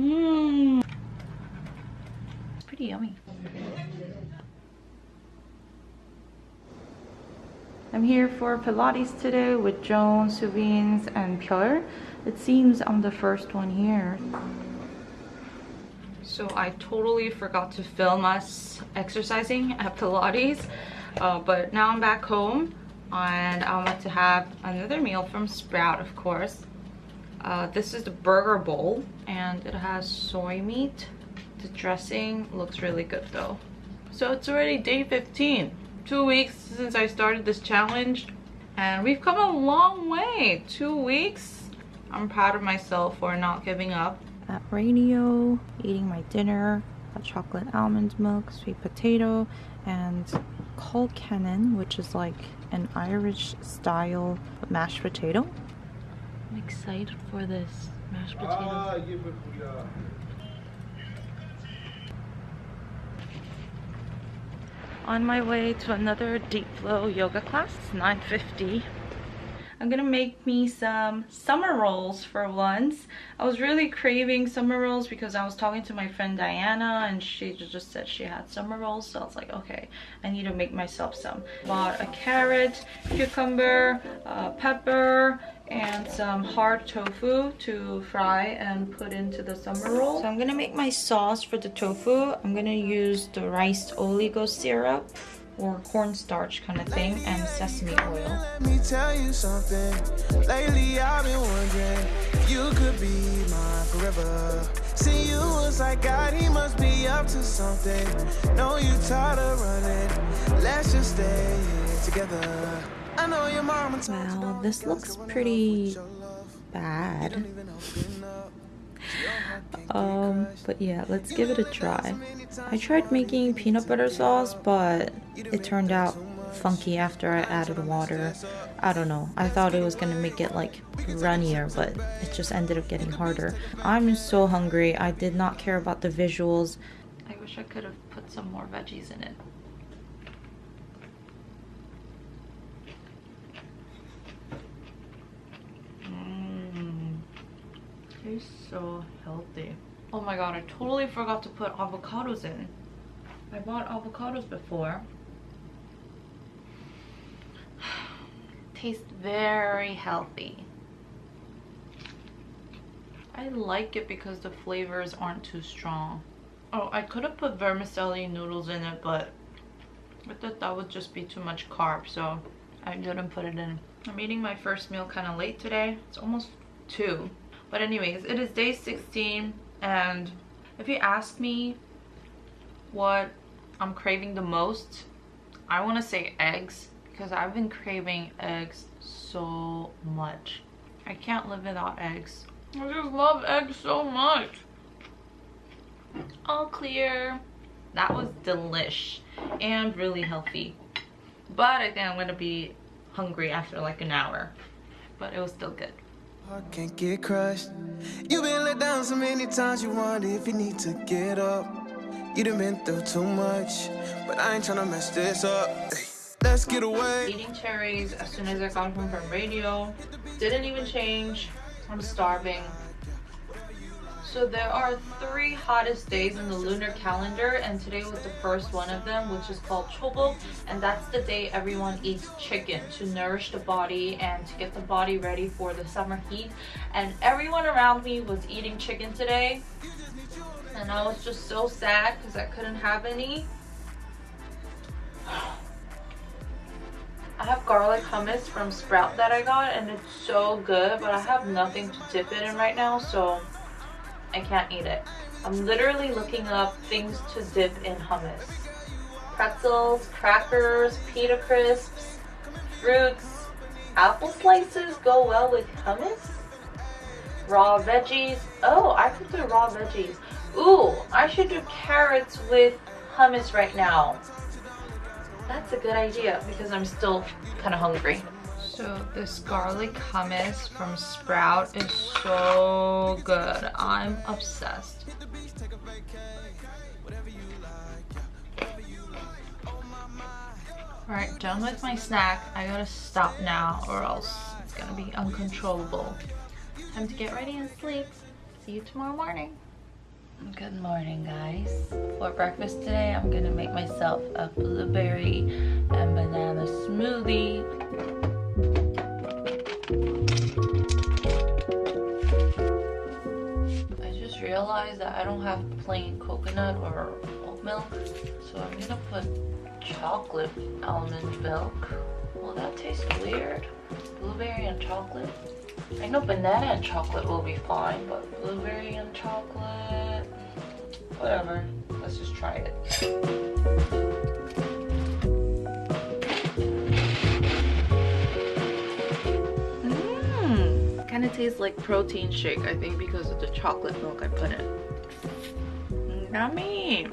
Mmm. It's pretty yummy. I'm here for Pilates today with Joan, Suvins, and Pierre. It seems I'm the first one here. So I totally forgot to film us exercising at Pilates. Uh, but now I'm back home and I'm about to have another meal from Sprout, of course. Uh, this is the burger bowl and it has soy meat. The dressing looks really good though. So it's already day 15 two weeks since I started this challenge and we've come a long way. Two weeks. I'm proud of myself for not giving up. At radio, eating my dinner, got chocolate almond milk, sweet potato, and colcannon, which is like an Irish style mashed potato. I'm excited for this mashed potato. Ah, on my way to another deep flow yoga class. It's 9.50. I'm gonna make me some summer rolls for once. I was really craving summer rolls because I was talking to my friend Diana and she just said she had summer rolls. So I was like, okay, I need to make myself some. Bought a carrot, cucumber, uh, pepper, and some hard tofu to fry and put into the summer roll. So I'm gonna make my sauce for the tofu. I'm gonna use the rice oligo syrup or cornstarch kind of thing and sesame oil. Let me tell you something. Lately I've been wondering you could be my forever. See you was like God, he must be up to something. Know you tired of running. Let's just stay together. Well, this looks pretty bad. um, but yeah, let's give it a try. I tried making peanut butter sauce, but it turned out funky after I added water. I don't know. I thought it was gonna make it like runnier, but it just ended up getting harder. I'm so hungry. I did not care about the visuals. I wish I could have put some more veggies in it. Tastes so healthy. Oh my god, I totally forgot to put avocados in. I bought avocados before. Tastes very healthy. I like it because the flavors aren't too strong. Oh, I could have put vermicelli noodles in it, but I thought that would just be too much carb, so I didn't put it in. I'm eating my first meal kind of late today. It's almost 2. But anyways, it is day 16 and if you ask me what I'm craving the most, I want to say eggs because I've been craving eggs so much. I can't live without eggs. I just love eggs so much. All clear. That was delish and really healthy. But I think I'm going to be hungry after like an hour. But it was still good. I can't get crushed. You've been let down so many times you wonder if you need to get up. You done been through too much, but I ain't trying to mess this up. Let's get away. Eating cherries as soon as I got home from radio. Didn't even change. I'm starving. So there are three hottest days in the lunar calendar and today was the first one of them which is called Chobok and that's the day everyone eats chicken to nourish the body and to get the body ready for the summer heat and everyone around me was eating chicken today and I was just so sad because I couldn't have any. I have garlic hummus from Sprout that I got and it's so good but I have nothing to dip it in right now so I can't eat it. I'm literally looking up things to dip in hummus. Pretzels, crackers, pita crisps, fruits, apple slices go well with hummus. Raw veggies. Oh, I could do raw veggies. Ooh, I should do carrots with hummus right now. That's a good idea because I'm still kind of hungry. So this garlic hummus from Sprout is so good. I'm obsessed. Alright, done with my snack. I gotta stop now or else it's gonna be uncontrollable. Time to get ready and sleep. See you tomorrow morning. Good morning, guys. For breakfast today, I'm gonna make myself a blueberry and have plain coconut or oat milk, so I'm gonna put chocolate almond milk. Will that taste weird? Blueberry and chocolate? I know banana and chocolate will be fine, but blueberry and chocolate, whatever. Let's just try it. Mmm, kind of tastes like protein shake, I think, because of the chocolate milk I put in. Yummy!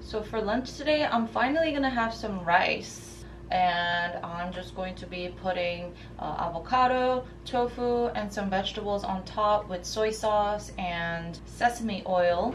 So for lunch today, I'm finally gonna have some rice and I'm just going to be putting uh, avocado, tofu, and some vegetables on top with soy sauce and sesame oil.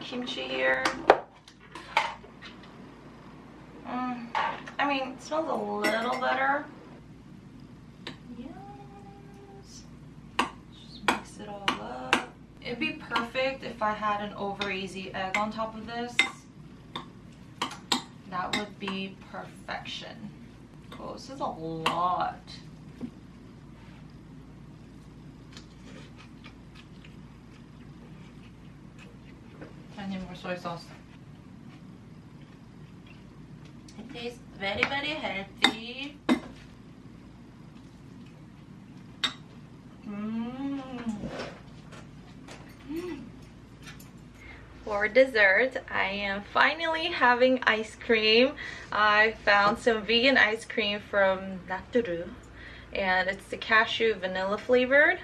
Kimchi here. Mm, I mean, it smells a little better. Yes. Just mix it all up. It'd be perfect if I had an over easy egg on top of this. That would be perfection. Oh, this is a lot. I need more soy sauce. It tastes very, very healthy. Mm. For dessert, I am finally having ice cream. I found some vegan ice cream from Naturu and it's the cashew vanilla flavored.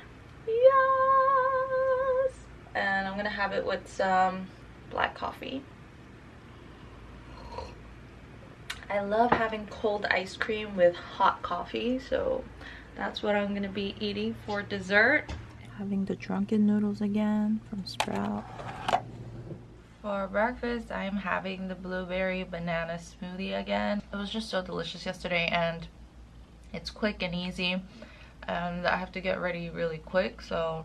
Yes! And I'm gonna have it with some black coffee. I love having cold ice cream with hot coffee, so that's what I'm gonna be eating for dessert. Having the drunken noodles again from Sprout. For breakfast, I'm having the blueberry banana smoothie again. It was just so delicious yesterday and it's quick and easy and I have to get ready really quick so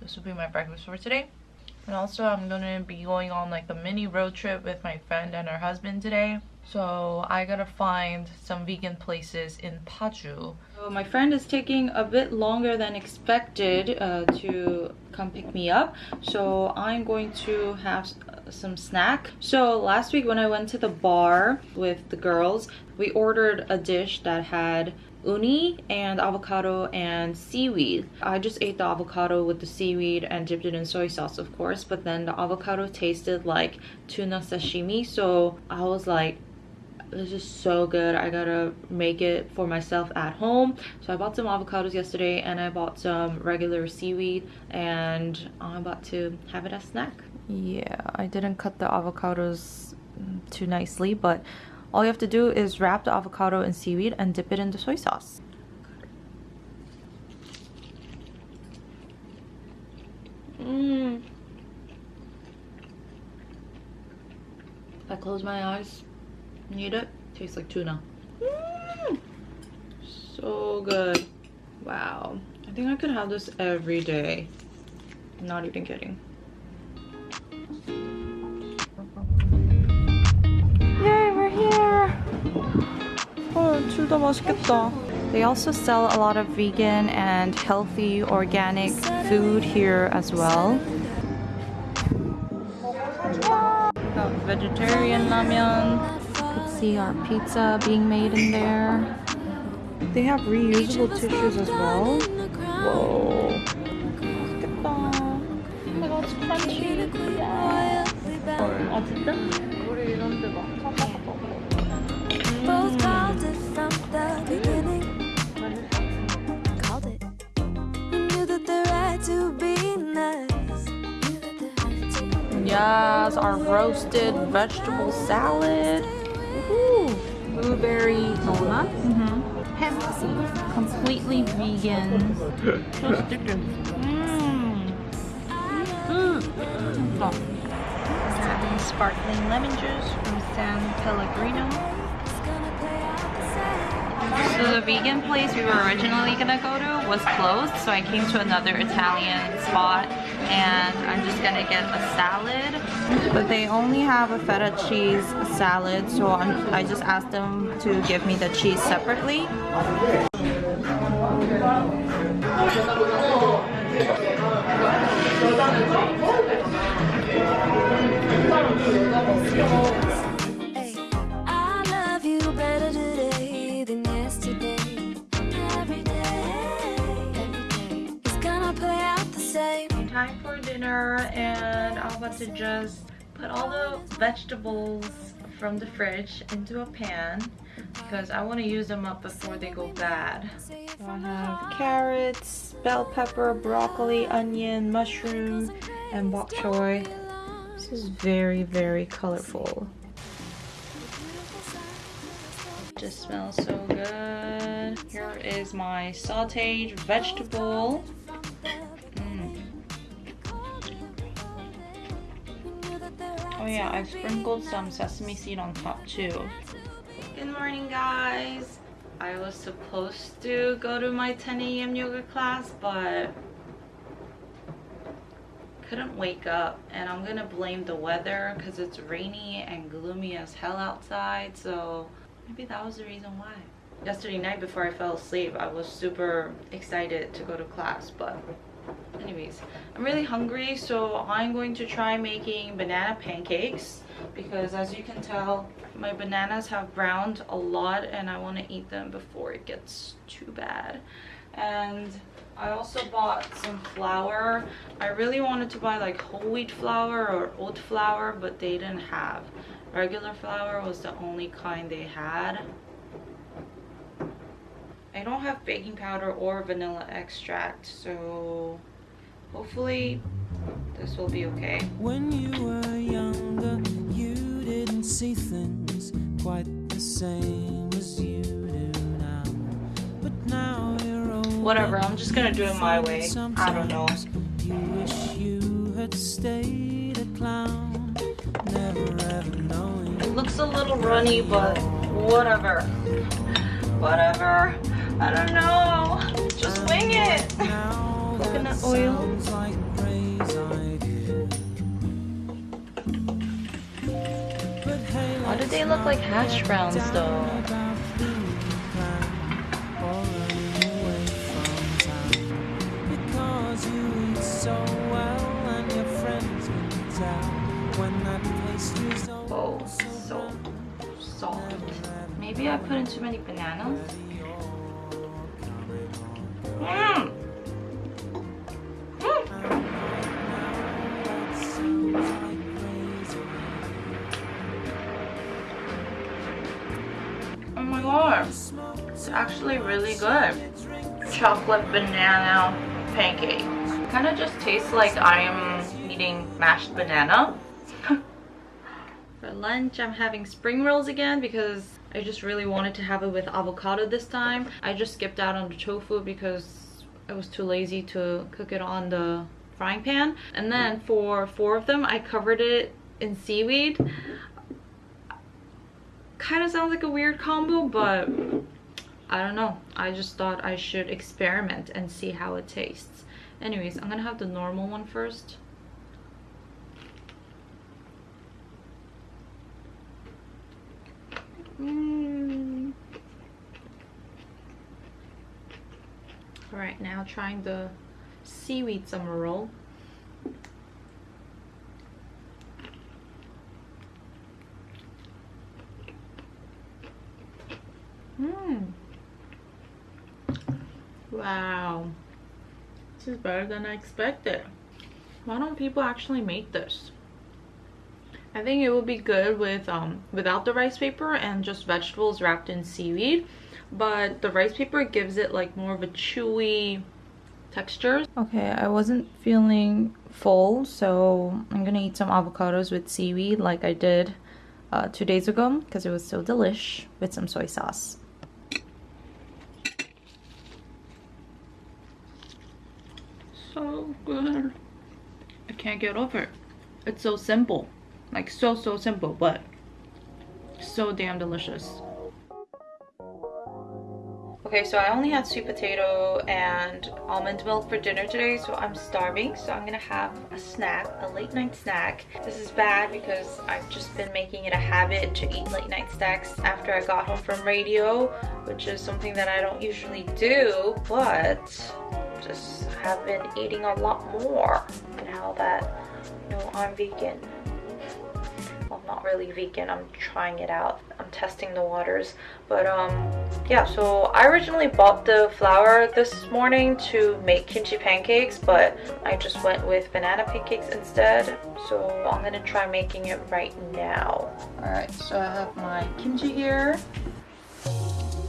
this will be my breakfast for today. And also I'm gonna be going on like a mini road trip with my friend and her husband today. So I gotta find some vegan places in Paju. So my friend is taking a bit longer than expected uh, to come pick me up. So I'm going to have some snack. So last week when I went to the bar with the girls, we ordered a dish that had uni and avocado and seaweed. I just ate the avocado with the seaweed and dipped it in soy sauce of course but then the avocado tasted like tuna sashimi so I was like this is so good. I gotta make it for myself at home. So i bought some avocados yesterday and i bought some regular seaweed and i'm about to have it as snack. Yeah i didn't cut the avocados too nicely but all you have to do is wrap the avocado in seaweed and dip it in the soy sauce. Mmm. If I close my eyes and eat it, it tastes like tuna. Mm. So good. Wow. I think I could have this every day. I'm not even kidding. 둘다 맛있겠다. They also sell a lot of vegan and healthy organic food here as well. Got vegetarian ramen. You can see our pizza being made in there. They have reusable tissues as well. Whoa. 맛있겠다. Oh my god, it's crunchy. Yeah. 아 진짜? Yes, our roasted vegetable salad. Ooh. Blueberry donut. Mm -hmm. Hemp seed. Completely vegan. so sticky. Mmm. Having sparkling lemon juice from San Pellegrino. So the vegan place we were originally gonna go to was closed, so I came to another Italian spot and I'm just gonna get a salad. But they only have a feta cheese salad, so I'm, I just asked them to give me the cheese separately. Time dinner and I'm about to just put all the vegetables from the fridge into a pan because I want to use them up before they go bad. So I have carrots, bell pepper, broccoli, onion, mushroom, and bok choy. This is very, very colorful. Just smells so good. Here is my sauteed vegetable. Oh, yeah, I sprinkled some sesame seed on top too. Good morning guys. I was supposed to go to my 10 a.m. yoga class, but couldn't wake up and I'm gonna blame the weather because it's rainy and gloomy as hell outside so maybe that was the reason why yesterday night before I fell asleep I was super excited to go to class but anyways i'm really hungry so i'm going to try making banana pancakes because as you can tell my bananas have browned a lot and i want to eat them before it gets too bad. And i also bought some flour. I really wanted to buy like whole wheat flour or oat flour but they didn't have. Regular flour was the only kind they had I don't have baking powder or vanilla extract, so hopefully this will be okay. When you were younger, you didn't see things quite the same as you do now. But now you're old. Whatever, I'm just gonna do it my way. I don't know. You wish you had stayed a clown, never ever knowing. It looks a little runny, but whatever. Whatever. I don't know. Just wing it. Coconut oil. Why do they look like hash browns though? Oh, so soft. Maybe I put in too many bananas? Oh my god, it's actually really good. Chocolate banana pancake. Kind of just tastes like I am eating mashed banana. For lunch, I'm having spring rolls again because I just really wanted to have it with avocado this time. I just skipped out on the tofu because I was too lazy to cook it on the frying pan. And then for four of them, I covered it in seaweed. Kind of sounds like a weird combo, but I don't know. I just thought I should experiment and see how it tastes. Anyways, I'm gonna have the normal one first. Mm. All right, now trying the seaweed summer roll. Mmm. Wow. This is better than I expected. Why don't people actually make this? I think it would be good with um, without the rice paper and just vegetables wrapped in seaweed. But the rice paper gives it like more of a chewy texture. Okay, I wasn't feeling full, so I'm gonna eat some avocados with seaweed like I did uh, two days ago because it was so delish with some soy sauce. So good. I can't get over it. It's so simple. Like so, so simple, but so damn delicious. Okay, so I only had sweet potato and almond milk for dinner today, so I'm starving. So I'm gonna have a snack, a late night snack. This is bad because I've just been making it a habit to eat late night snacks after I got home from radio, which is something that I don't usually do, but just have been eating a lot more now that you know I'm vegan not really vegan. I'm trying it out. I'm testing the waters. But um yeah so i originally bought the flour this morning to make kimchi pancakes but i just went with banana pancakes instead. So i'm gonna try making it right now. All right so i have my kimchi here.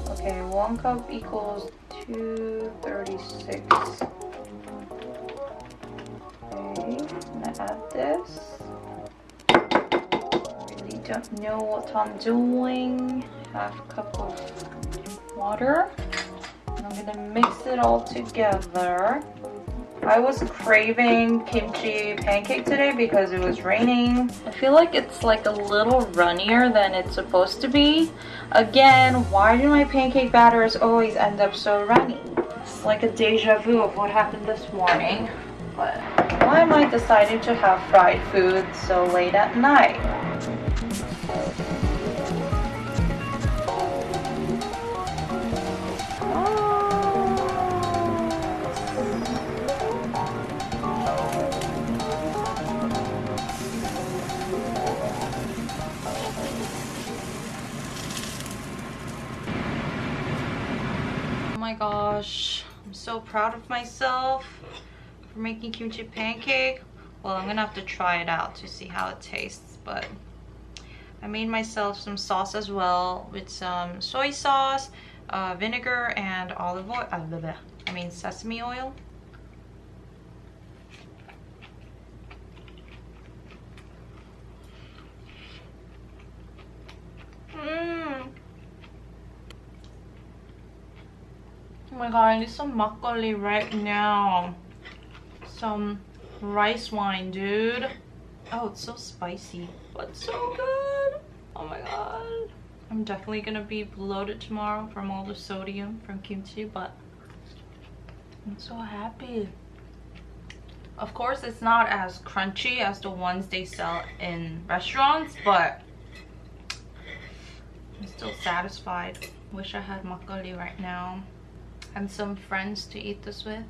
Okay one cup equals 236 okay i'm gonna add this don't know what I'm doing. Half a cup of water. I'm gonna mix it all together. I was craving kimchi pancake today because it was raining. I feel like it's like a little runnier than it's supposed to be. Again, why do my pancake batters always end up so runny? It's like a deja vu of what happened this morning. But why am I deciding to have fried food so late at night? My gosh. I'm so proud of myself for making kimchi pancake. Well, I'm gonna have to try it out to see how it tastes, but I made myself some sauce as well with some soy sauce, uh, vinegar, and olive oil. Uh, I mean sesame oil. Mmm. Oh my god, I need some makgeolli right now. Some rice wine, dude. Oh, it's so spicy, but so good. Oh my god. I'm definitely gonna be bloated tomorrow from all the sodium from kimchi, but I'm so happy. Of course, it's not as crunchy as the ones they sell in restaurants, but I'm still satisfied. Wish I had makgeolli right now and some friends to eat this with.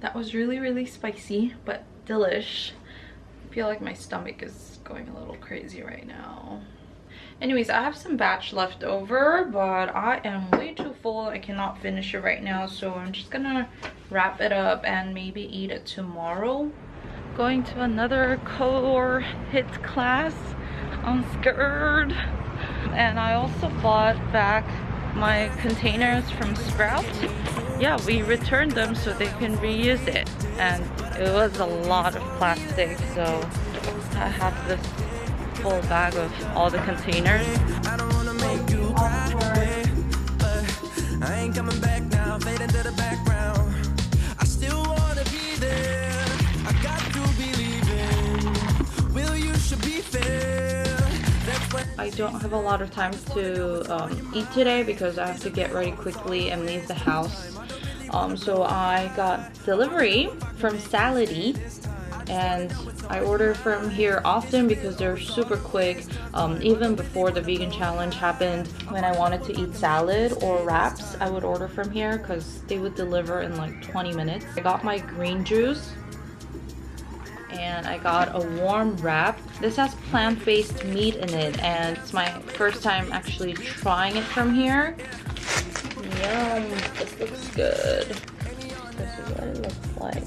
That was really, really spicy, but delish. I feel like my stomach is going a little crazy right now. Anyways, I have some batch left over, but I am way too full. I cannot finish it right now, so I'm just gonna wrap it up and maybe eat it tomorrow. Going to another core hits class. I'm scared. And I also bought back my containers from Sprout. Yeah, we returned them so they can reuse it. And it was a lot of plastic, so I have this full bag of all the containers. I ain't coming back now, fade into the background. I don't have a lot of time to um, eat today because I have to get ready quickly and leave the house. Um, so I got delivery from Salady and I order from here often because they're super quick. Um, even before the vegan challenge happened, when I wanted to eat salad or wraps, I would order from here because they would deliver in like 20 minutes. I got my green juice and I got a warm wrap. This has plant-based meat in it and it's my first time actually trying it from here. Yum, this looks good. This is what it looks like.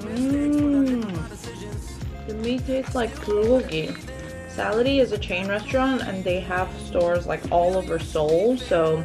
Mmm. The meat tastes like bulgogi. Salady is a chain restaurant and they have stores like all over Seoul. So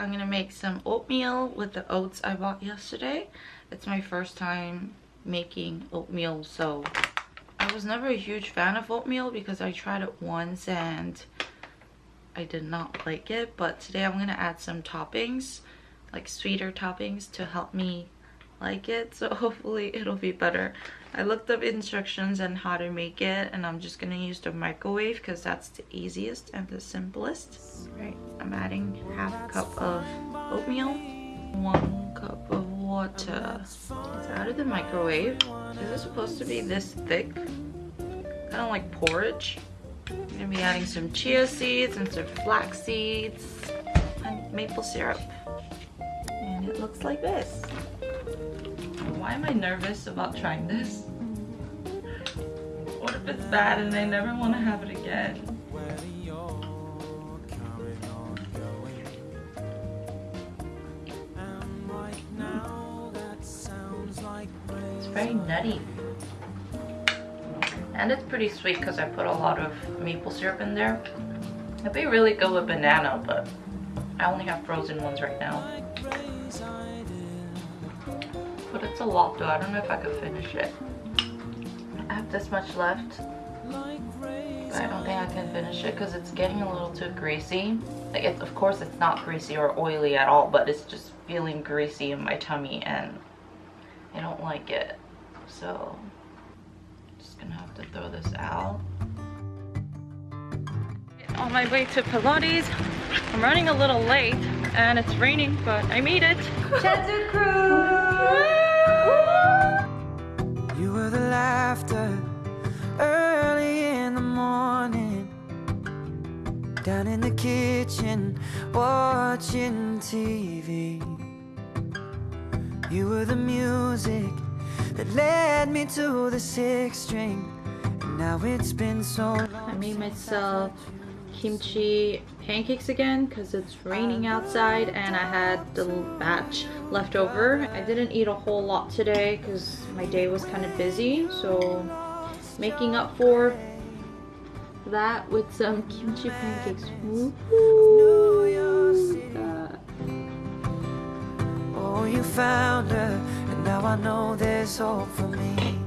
I'm gonna make some oatmeal with the oats I bought yesterday. It's my first time making oatmeal so I was never a huge fan of oatmeal because I tried it once and I did not like it but today I'm gonna add some toppings like sweeter toppings to help me like it so hopefully it'll be better i looked up instructions on how to make it and i'm just gonna use the microwave because that's the easiest and the simplest. Right. I'm adding half a cup of oatmeal one cup of water. It's out of the microwave. Is it supposed to be this thick kind of like porridge. I'm gonna be adding some chia seeds and some flax seeds and maple syrup. And it looks like this why am I nervous about trying this? What if it's bad and I never want to have it again? It's very nutty. And it's pretty sweet because I put a lot of maple syrup in there. It'd be really good with banana, but I only have frozen ones right now. But it's a lot though. I don't know if I could finish it. I have this much left. But I don't think I can finish it because it's getting a little too greasy. Like it's of course it's not greasy or oily at all, but it's just feeling greasy in my tummy and I don't like it. So I'm just gonna have to throw this out. On my way to Pilates. I'm running a little late and it's raining, but I made it. You were the laughter early in the morning, down in the kitchen watching TV. You were the music that led me to the sixth string, and now it's been so long. I made myself kimchi pancakes again because it's raining outside and I had the batch left over. I didn't eat a whole lot today because my day was kind of busy so making up for that with some kimchi pancakes. Oh, you found her, and now I know there's hope for me.